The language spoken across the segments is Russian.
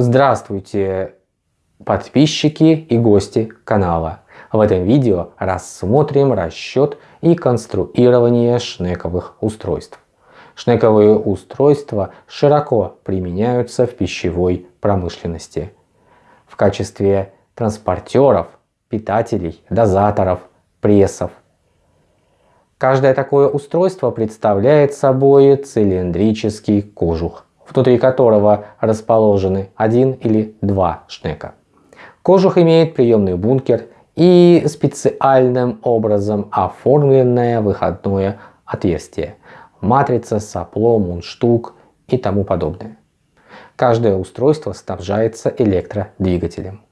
Здравствуйте, подписчики и гости канала. В этом видео рассмотрим расчет и конструирование шнековых устройств. Шнековые устройства широко применяются в пищевой промышленности в качестве транспортеров, питателей, дозаторов, прессов. Каждое такое устройство представляет собой цилиндрический кожух внутри которого расположены один или два шнека. Кожух имеет приемный бункер и специальным образом оформленное выходное отверстие, матрица, сопло, мундштук и тому подобное. Каждое устройство снабжается электродвигателем.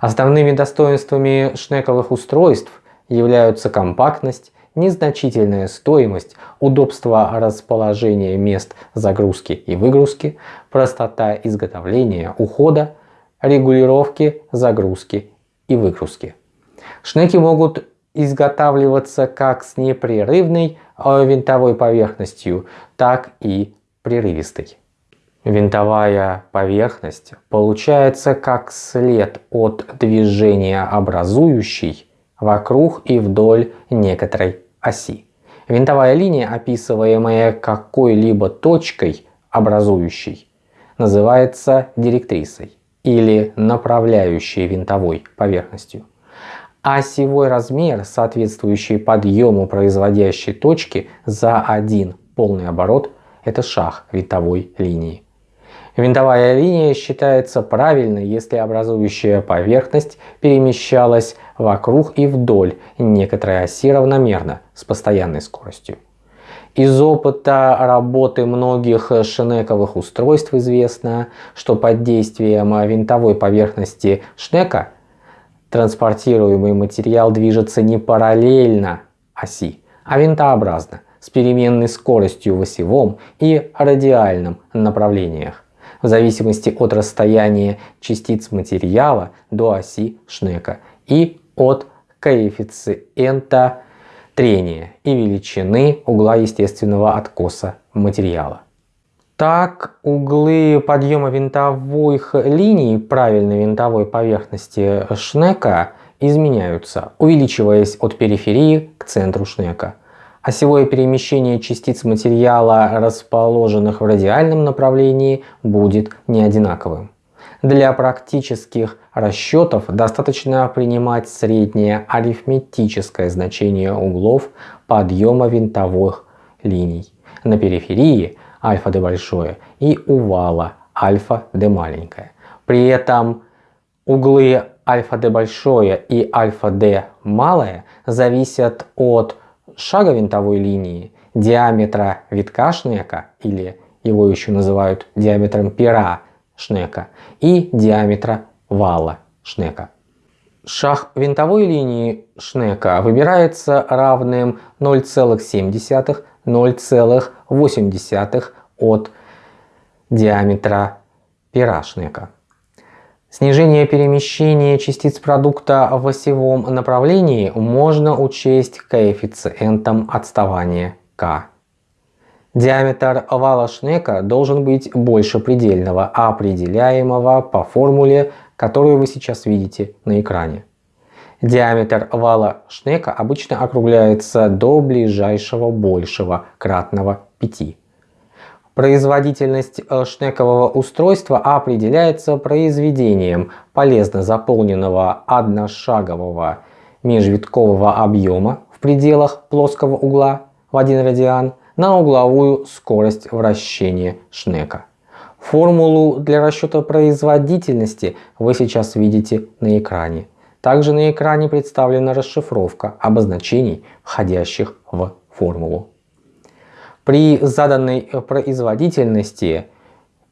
Основными достоинствами шнековых устройств являются компактность незначительная стоимость, удобство расположения мест загрузки и выгрузки, простота изготовления, ухода, регулировки загрузки и выгрузки. Шнеки могут изготавливаться как с непрерывной э, винтовой поверхностью, так и прерывистой. Винтовая поверхность получается как след от движения образующей вокруг и вдоль некоторой оси. Винтовая линия, описываемая какой-либо точкой образующей, называется директрисой или направляющей винтовой поверхностью. Осевой размер, соответствующий подъему производящей точки за один полный оборот, это шаг винтовой линии. Винтовая линия считается правильной, если образующая поверхность перемещалась вокруг и вдоль некоторой оси равномерно с постоянной скоростью. Из опыта работы многих шнековых устройств известно, что под действием винтовой поверхности шнека транспортируемый материал движется не параллельно оси, а винтообразно, с переменной скоростью в осевом и радиальном направлениях в зависимости от расстояния частиц материала до оси Шнека и от коэффициента трения и величины угла естественного откоса материала. Так, углы подъема винтовых линий правильной винтовой поверхности Шнека изменяются, увеличиваясь от периферии к центру Шнека осевое перемещение частиц материала, расположенных в радиальном направлении, будет не одинаковым. Для практических расчетов достаточно принимать среднее арифметическое значение углов подъема винтовых линий на периферии альфа-d большое и у вала альфа-d маленькое. При этом углы альфа-d большое и альфа-d малое зависят от шага винтовой линии, диаметра витка шнека, или его еще называют диаметром пера шнека, и диаметра вала шнека. Шаг винтовой линии шнека выбирается равным 0,7-0,8 от диаметра пера шнека. Снижение перемещения частиц продукта в осевом направлении можно учесть коэффициентом отставания k. Диаметр вала Шнека должен быть больше предельного, определяемого по формуле, которую вы сейчас видите на экране. Диаметр вала Шнека обычно округляется до ближайшего большего кратного 5. Производительность э, шнекового устройства определяется произведением полезно заполненного одношагового межвиткового объема в пределах плоского угла в 1 радиан на угловую скорость вращения шнека. Формулу для расчета производительности вы сейчас видите на экране. Также на экране представлена расшифровка обозначений, входящих в формулу. При заданной производительности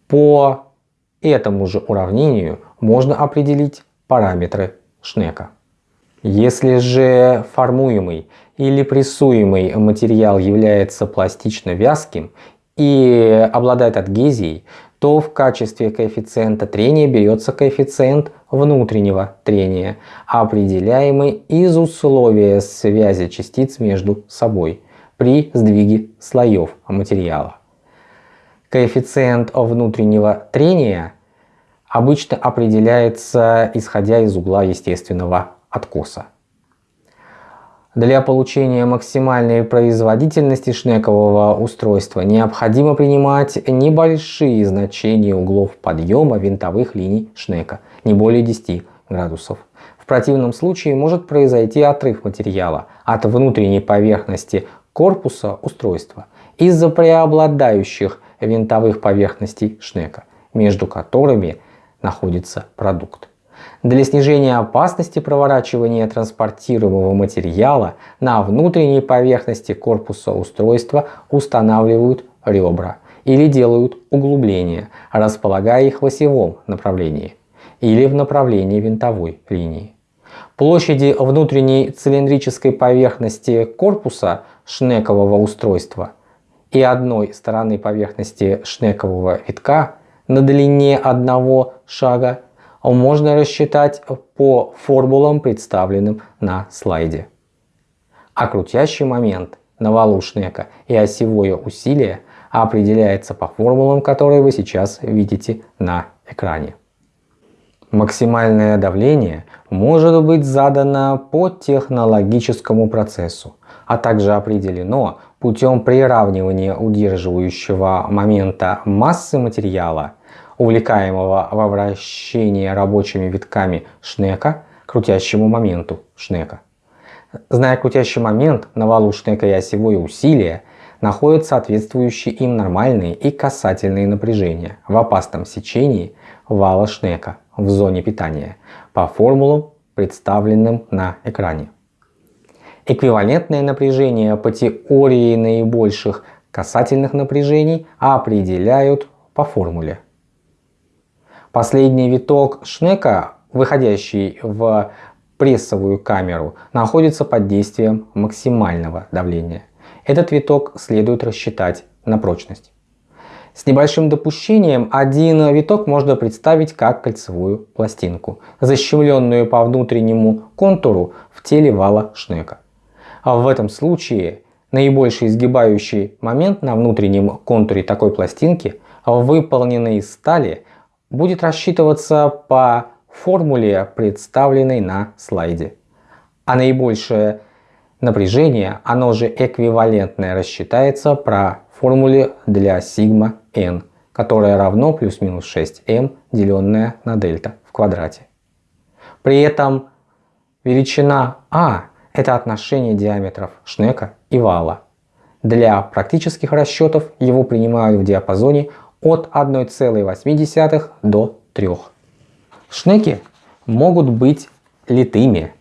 по этому же уравнению можно определить параметры Шнека. Если же формуемый или прессуемый материал является пластично вязким и обладает адгезией, то в качестве коэффициента трения берется коэффициент внутреннего трения, определяемый из условия связи частиц между собой – при сдвиге слоев материала. Коэффициент внутреннего трения обычно определяется исходя из угла естественного откоса. Для получения максимальной производительности шнекового устройства необходимо принимать небольшие значения углов подъема винтовых линий шнека, не более 10 градусов. В противном случае может произойти отрыв материала от внутренней поверхности корпуса устройства из-за преобладающих винтовых поверхностей шнека, между которыми находится продукт. Для снижения опасности проворачивания транспортируемого материала на внутренней поверхности корпуса устройства устанавливают ребра или делают углубления, располагая их в осевом направлении или в направлении винтовой линии. Площади внутренней цилиндрической поверхности корпуса шнекового устройства и одной стороны поверхности шнекового витка на длине одного шага можно рассчитать по формулам, представленным на слайде. А крутящий момент на валу шнека и осевое усилие определяется по формулам, которые вы сейчас видите на экране. Максимальное давление может быть задано по технологическому процессу, а также определено путем приравнивания удерживающего момента массы материала увлекаемого во вращение рабочими витками шнека крутящему моменту шнека. Зная крутящий момент на валу шнека и осевое усилие, находят соответствующие им нормальные и касательные напряжения в опасном сечении вала шнека в зоне питания по формулам, представленным на экране. Эквивалентное напряжение по теории наибольших касательных напряжений определяют по формуле Последний виток шнека, выходящий в прессовую камеру, находится под действием максимального давления. Этот виток следует рассчитать на прочность. С небольшим допущением один виток можно представить как кольцевую пластинку, защемленную по внутреннему контуру в теле вала шнека. А в этом случае наибольший изгибающий момент на внутреннем контуре такой пластинки, выполненный из стали, будет рассчитываться по формуле, представленной на слайде. А наибольшее напряжение, оно же эквивалентное, рассчитается про формуле для сигма n, которая равно плюс-минус 6m, деленное на дельта в квадрате. При этом величина а – это отношение диаметров шнека и вала. Для практических расчетов его принимают в диапазоне от 1,8 до 3. Шнеки могут быть литыми,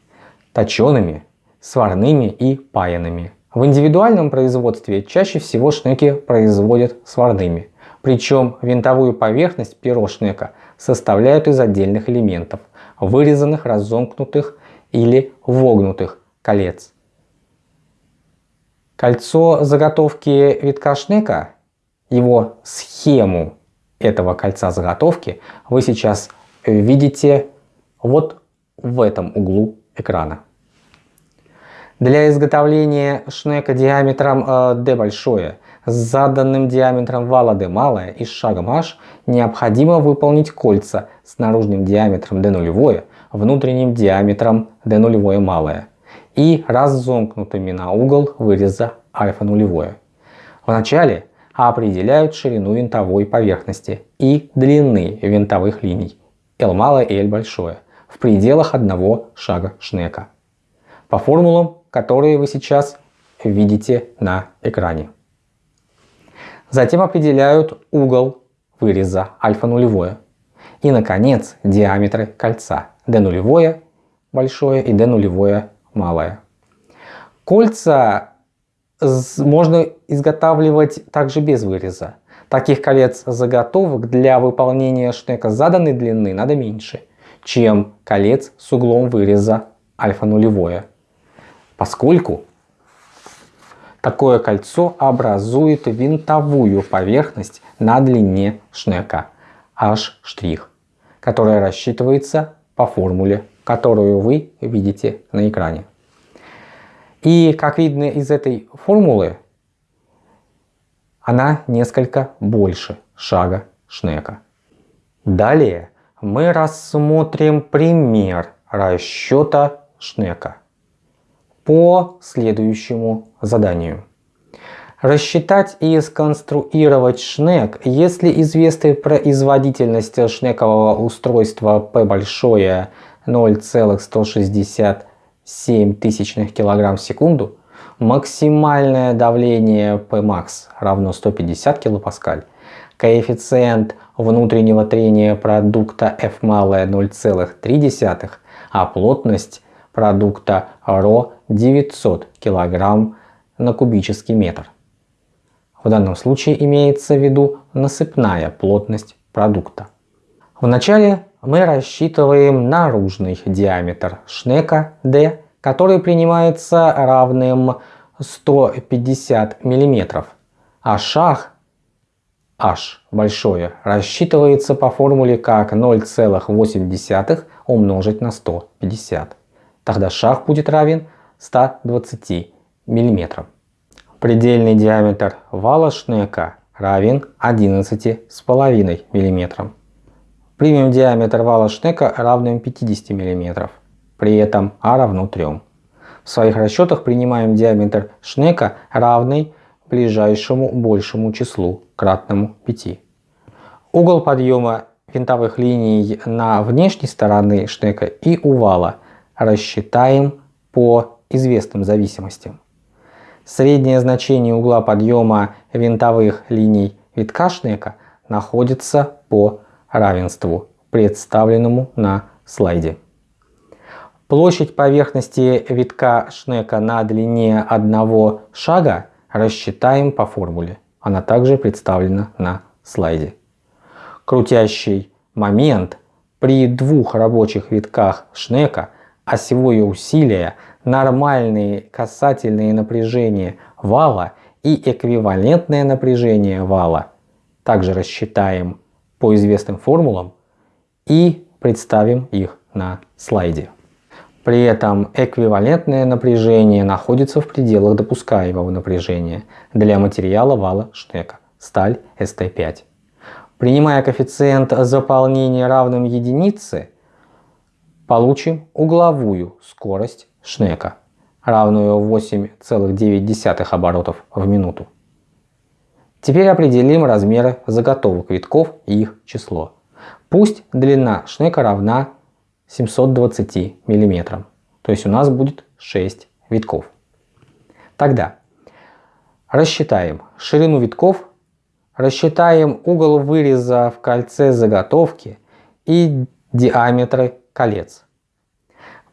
точеными, сварными и паянными. В индивидуальном производстве чаще всего шнеки производят сварными. Причем винтовую поверхность перо шнека составляют из отдельных элементов, вырезанных, разомкнутых или вогнутых колец. Кольцо заготовки витка шнека его схему этого кольца заготовки вы сейчас видите вот в этом углу экрана. Для изготовления шнека диаметром э, d большое с заданным диаметром вала d малое и шагом h необходимо выполнить кольца с наружным диаметром d нулевое, внутренним диаметром d нулевое малое и разомкнутыми на угол выреза альфа нулевое. Вначале определяют ширину винтовой поверхности и длины винтовых линий L малое и L большое в пределах одного шага шнека по формулам, которые вы сейчас видите на экране. Затем определяют угол выреза альфа нулевое и, наконец, диаметры кольца d нулевое большое и d нулевое малое. Кольца можно изготавливать также без выреза. Таких колец заготовок для выполнения шнека заданной длины надо меньше, чем колец с углом выреза альфа нулевое. Поскольку такое кольцо образует винтовую поверхность на длине шнека H', которая рассчитывается по формуле, которую вы видите на экране. И как видно из этой формулы, она несколько больше шага Шнека. Далее мы рассмотрим пример расчета Шнека по следующему заданию. Рассчитать и сконструировать шнек, если известная производительность шнекового устройства P большое 0,167 тысячных килограмм в секунду, максимальное давление Pmax равно 150 килопаскаль, коэффициент внутреннего трения продукта F малое 0,3, а плотность продукта ро 900 кг на кубический метр. В данном случае имеется в виду насыпная плотность продукта. Вначале мы рассчитываем наружный диаметр шнека D, который принимается равным 150 мм, а шаг h большое рассчитывается по формуле как 0,8 умножить на 150. Тогда шаг будет равен 120 мм. Предельный диаметр вала шнека равен 11,5 мм. Примем диаметр вала шнека равным 50 мм, при этом А равно 3. В своих расчетах принимаем диаметр шнека равный ближайшему большему числу, кратному 5. Угол подъема винтовых линий на внешней стороны шнека и у вала рассчитаем по известным зависимостям. Среднее значение угла подъема винтовых линий витка шнека находится по равенству, представленному на слайде. Площадь поверхности витка шнека на длине одного шага рассчитаем по формуле. Она также представлена на слайде. Крутящий момент при двух рабочих витках шнека, осевое усилие, нормальные касательные напряжения вала и эквивалентное напряжение вала также рассчитаем по известным формулам и представим их на слайде. При этом эквивалентное напряжение находится в пределах допускаемого напряжения для материала вала Шнека, сталь ST5. Принимая коэффициент заполнения равным единице, получим угловую скорость Шнека, равную 8,9 оборотов в минуту. Теперь определим размеры заготовок витков и их число. Пусть длина шнека равна 720 мм, то есть у нас будет 6 витков. Тогда рассчитаем ширину витков, рассчитаем угол выреза в кольце заготовки и диаметры колец.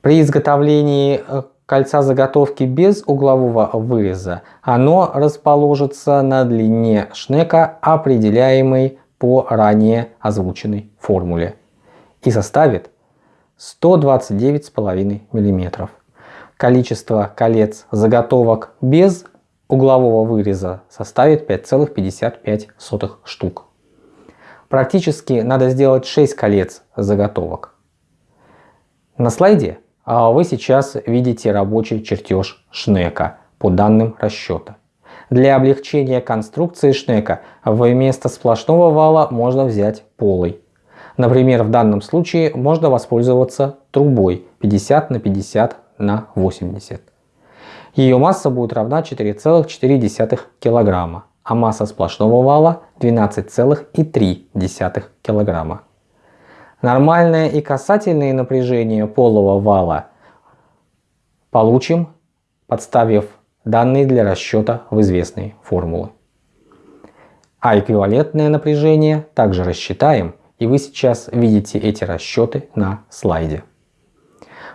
При изготовлении э, кольца заготовки без углового выреза, оно расположится на длине шнека, определяемой по ранее озвученной формуле, и составит 129,5 мм. Количество колец заготовок без углового выреза составит 5,55 штук. Практически надо сделать 6 колец заготовок. На слайде а вы сейчас видите рабочий чертеж Шнека по данным расчета. Для облегчения конструкции Шнека вместо сплошного вала можно взять полый. Например, в данном случае можно воспользоваться трубой 50 на 50 на 80. Ее масса будет равна 4,4 кг, а масса сплошного вала 12,3 кг. Нормальное и касательное напряжение полого вала получим, подставив данные для расчета в известные формулы. А эквивалентное напряжение также рассчитаем, и вы сейчас видите эти расчеты на слайде.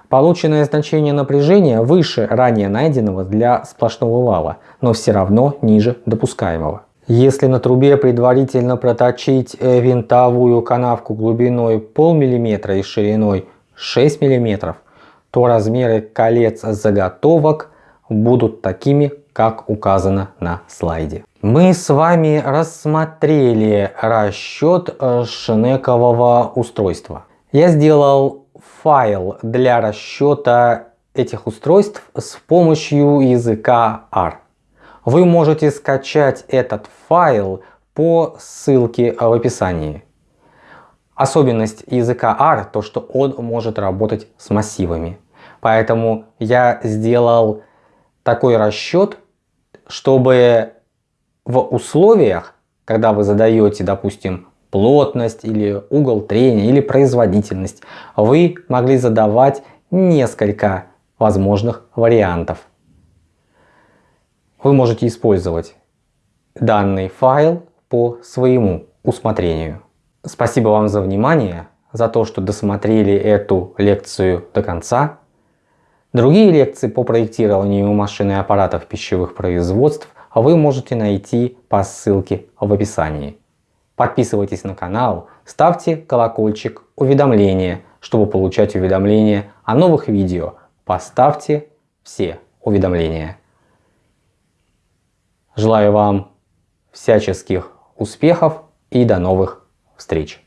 Полученное значение напряжения выше ранее найденного для сплошного вала, но все равно ниже допускаемого. Если на трубе предварительно проточить э, винтовую канавку глубиной полмиллиметра и шириной 6 миллиметров, то размеры колец заготовок будут такими, как указано на слайде. Мы с вами рассмотрели расчет э, шнекового устройства. Я сделал файл для расчета этих устройств с помощью языка R. Вы можете скачать этот файл по ссылке в описании. Особенность языка R то, что он может работать с массивами. Поэтому я сделал такой расчет, чтобы в условиях, когда вы задаете, допустим, плотность или угол трения или производительность, вы могли задавать несколько возможных вариантов. Вы можете использовать данный файл по своему усмотрению. Спасибо вам за внимание, за то, что досмотрели эту лекцию до конца. Другие лекции по проектированию машин и аппаратов пищевых производств вы можете найти по ссылке в описании. Подписывайтесь на канал, ставьте колокольчик уведомления, чтобы получать уведомления о новых видео. Поставьте все уведомления. Желаю вам всяческих успехов и до новых встреч!